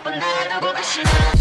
yapın dayanı bu başına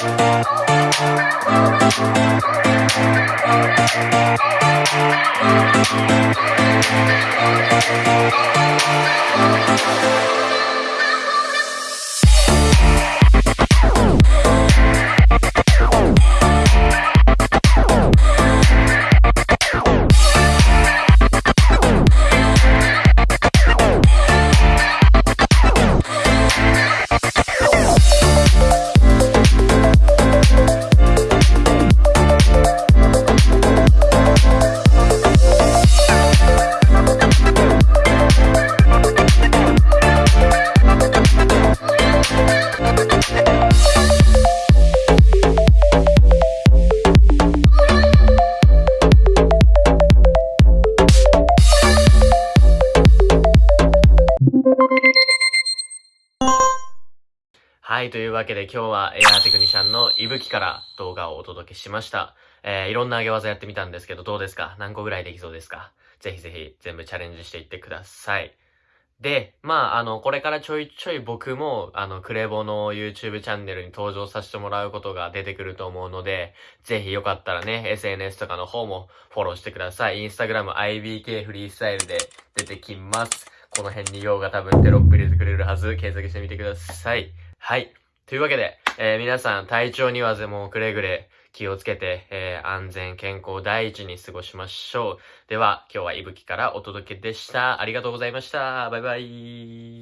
We'll be right back. はい、というわけで今日はエアーテクニシャンのいぶきから動画をお届けしました。えー、いろんな上げ技やってみたんですけどどうですか？何個ぐらいできそうですか？ぜひぜひ全部チャレンジしていってください。で、まあ、あの、これからちょいちょい僕も、あの、クレボの YouTube チャンネルに登場させてもらうことが出てくると思うので、ぜひよかったらね、SNS とかの方もフォローしてください。インスタグラム IBK フリースタイルで出てきます。この辺に用が多分テロップ入れてくれるはず、検索してみてください。はい。というわけで、えー、皆さん体調にはぜもくれぐれ気をつけて、えー、安全健康第一に過ごしましょう。では、今日はいぶきからお届けでした。ありがとうございました。バイバイ。